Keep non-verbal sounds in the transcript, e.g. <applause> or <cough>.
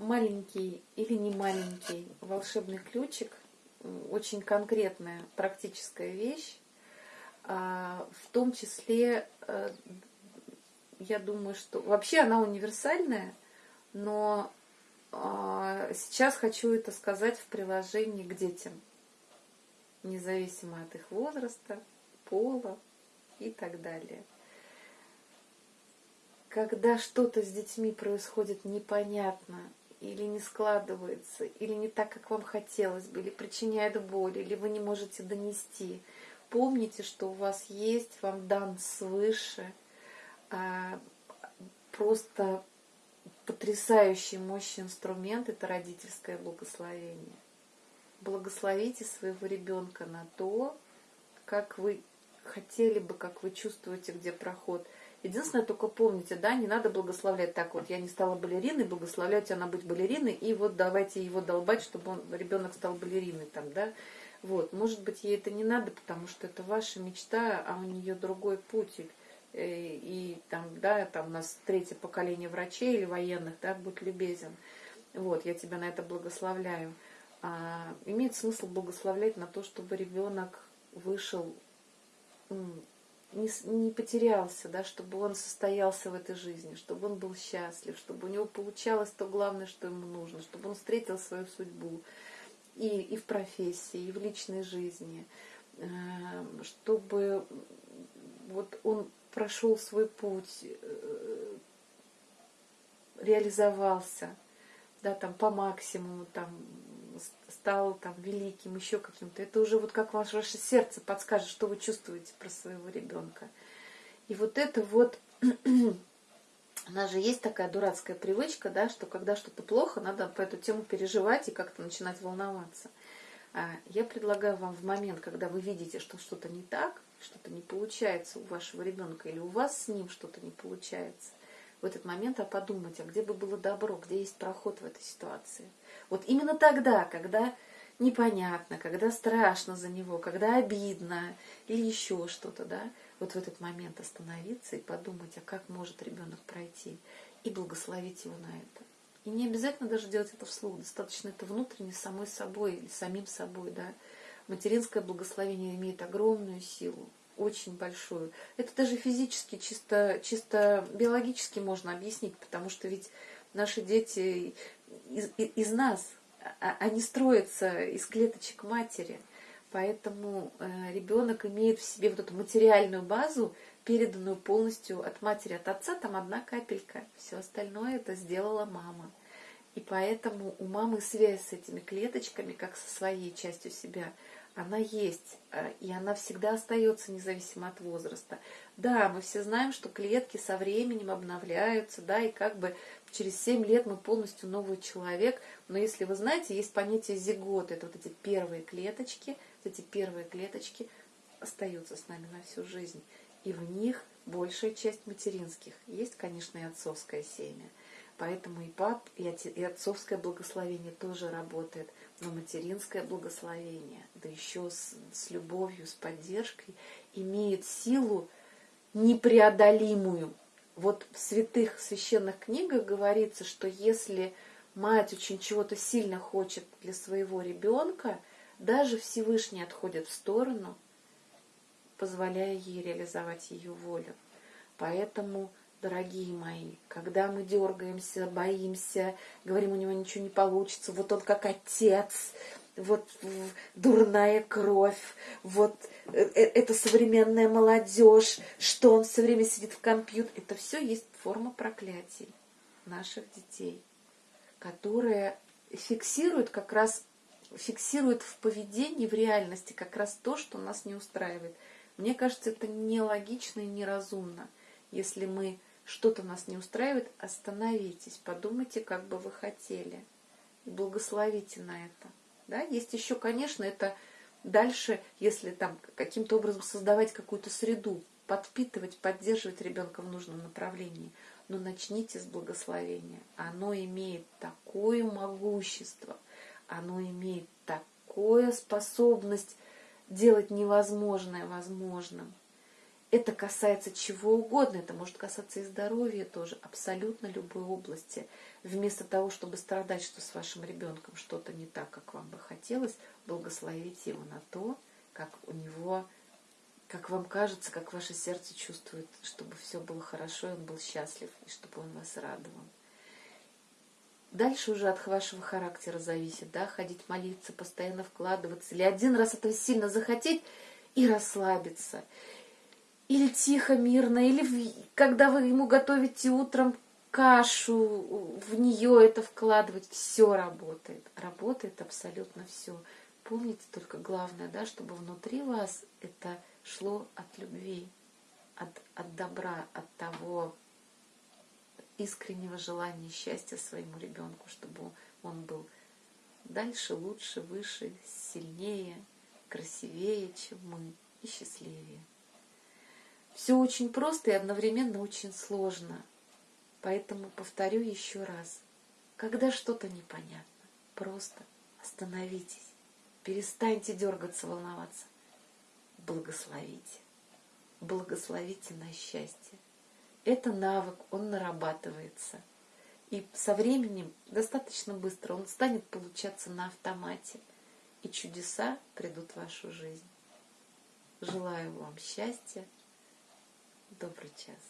маленький или не маленький волшебный ключик, очень конкретная практическая вещь, а, в том числе, э, я думаю, что вообще она универсальная, но а, сейчас хочу это сказать в приложении к детям, независимо от их возраста, пола и так далее. Когда что-то с детьми происходит непонятно, или не складывается, или не так, как вам хотелось бы, или причиняет боль, или вы не можете донести, помните, что у вас есть, вам дан свыше а, просто потрясающий мощный инструмент – это родительское благословение. Благословите своего ребенка на то, как вы хотели бы, как вы чувствуете, где проход – Единственное, только помните, да, не надо благословлять так вот, я не стала балериной, благословлять она быть балериной, и вот давайте его долбать, чтобы он, ребенок стал балериной там, да. Вот, может быть, ей это не надо, потому что это ваша мечта, а у нее другой путь. И, э, и там, да, там у нас третье поколение врачей или военных, да, будь любезен. Вот, я тебя на это благословляю. А, имеет смысл благословлять на то, чтобы ребенок вышел не, не потерялся, да, чтобы он состоялся в этой жизни, чтобы он был счастлив, чтобы у него получалось то главное, что ему нужно, чтобы он встретил свою судьбу и, и в профессии, и в личной жизни, э, чтобы вот он прошел свой путь, э, реализовался, да, там по максимуму, там стал там великим, еще каким-то. Это уже вот как ваше, ваше сердце подскажет, что вы чувствуете про своего ребенка. И вот это вот, <clears throat> у нас же есть такая дурацкая привычка, да, что когда что-то плохо, надо по эту тему переживать и как-то начинать волноваться. А я предлагаю вам в момент, когда вы видите, что что-то не так, что-то не получается у вашего ребенка или у вас с ним что-то не получается, в этот момент а подумать, а где бы было добро, где есть проход в этой ситуации – вот именно тогда, когда непонятно, когда страшно за него, когда обидно или еще что-то, да, вот в этот момент остановиться и подумать, а как может ребенок пройти, и благословить его на это. И не обязательно даже делать это вслух, достаточно это внутренне самой собой или самим собой, да. Материнское благословение имеет огромную силу, очень большую. Это даже физически, чисто, чисто биологически можно объяснить, потому что ведь наши дети из, из нас, а, они строятся из клеточек матери. Поэтому э, ребенок имеет в себе вот эту материальную базу, переданную полностью от матери, от отца, там одна капелька. Все остальное это сделала мама. И поэтому у мамы связь с этими клеточками, как со своей частью себя, она есть, э, и она всегда остается независимо от возраста. Да, мы все знаем, что клетки со временем обновляются, да, и как бы через 7 лет мы полностью новый человек. Но если вы знаете, есть понятие зиготы, это вот эти первые клеточки, вот эти первые клеточки остаются с нами на всю жизнь. И в них большая часть материнских. Есть, конечно, и отцовское семя. Поэтому и пап, и отцовское благословение тоже работает. Но материнское благословение, да еще с, с любовью, с поддержкой, имеет силу непреодолимую. Вот в святых священных книгах говорится, что если мать очень чего-то сильно хочет для своего ребенка, даже Всевышний отходит в сторону, позволяя ей реализовать ее волю. Поэтому, дорогие мои, когда мы дергаемся, боимся, говорим, у него ничего не получится, вот он как отец, вот дурная кровь, вот э, э, это современная молодежь, что он все время сидит в компьютере. Это все есть форма проклятий наших детей, которая фиксирует как раз фиксирует в поведении, в реальности как раз то, что нас не устраивает. Мне кажется, это нелогично и неразумно. Если мы что-то нас не устраивает, остановитесь, подумайте, как бы вы хотели, и благословите на это. Да? Есть еще, конечно, это дальше, если там каким-то образом создавать какую-то среду, подпитывать, поддерживать ребенка в нужном направлении. Но начните с благословения. Оно имеет такое могущество, оно имеет такую способность делать невозможное возможным. Это касается чего угодно, это может касаться и здоровья тоже, абсолютно любой области. Вместо того, чтобы страдать, что с вашим ребенком что-то не так, как вам бы хотелось, благословите его на то, как у него, как вам кажется, как ваше сердце чувствует, чтобы все было хорошо, и он был счастлив, и чтобы он вас радовал. Дальше уже от вашего характера зависит, да, ходить молиться, постоянно вкладываться, или один раз этого сильно захотеть и расслабиться – или тихо, мирно, или в, когда вы ему готовите утром кашу, в нее это вкладывать, все работает. Работает абсолютно все. Помните только главное, да, чтобы внутри вас это шло от любви, от, от добра, от того искреннего желания счастья своему ребенку, чтобы он был дальше, лучше, выше, сильнее, красивее, чем мы и счастливее. Все очень просто и одновременно очень сложно. Поэтому повторю еще раз. Когда что-то непонятно, просто остановитесь, перестаньте дергаться, волноваться. Благословите. Благословите на счастье. Это навык, он нарабатывается. И со временем, достаточно быстро, он станет получаться на автомате. И чудеса придут в вашу жизнь. Желаю вам счастья, Добрый час.